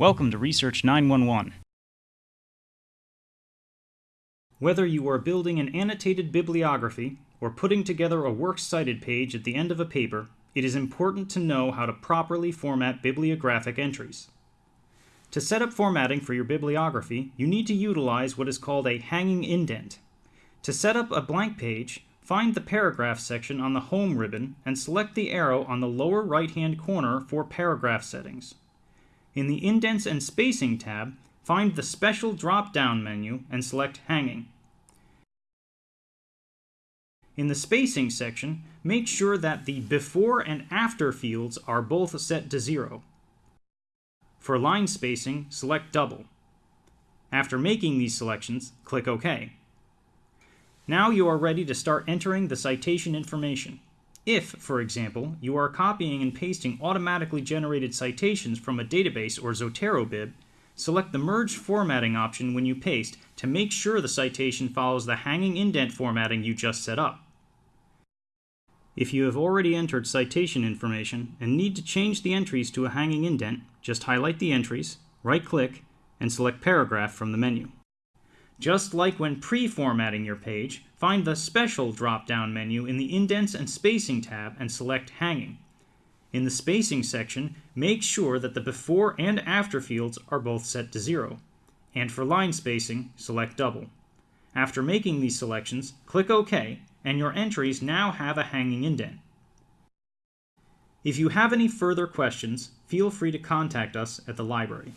Welcome to Research 911. Whether you are building an annotated bibliography or putting together a works cited page at the end of a paper, it is important to know how to properly format bibliographic entries. To set up formatting for your bibliography, you need to utilize what is called a hanging indent. To set up a blank page, find the paragraph section on the Home ribbon and select the arrow on the lower right-hand corner for paragraph settings. In the Indents and Spacing tab, find the Special drop-down menu and select Hanging. In the Spacing section, make sure that the Before and After fields are both set to zero. For line spacing, select Double. After making these selections, click OK. Now you are ready to start entering the citation information. If, for example, you are copying and pasting automatically generated citations from a database or Zotero-Bib, select the Merge Formatting option when you paste to make sure the citation follows the hanging indent formatting you just set up. If you have already entered citation information and need to change the entries to a hanging indent, just highlight the entries, right-click, and select Paragraph from the menu. Just like when pre-formatting your page, find the Special drop-down menu in the Indents and Spacing tab and select Hanging. In the Spacing section, make sure that the before and after fields are both set to zero. And for line spacing, select Double. After making these selections, click OK, and your entries now have a hanging indent. If you have any further questions, feel free to contact us at the library.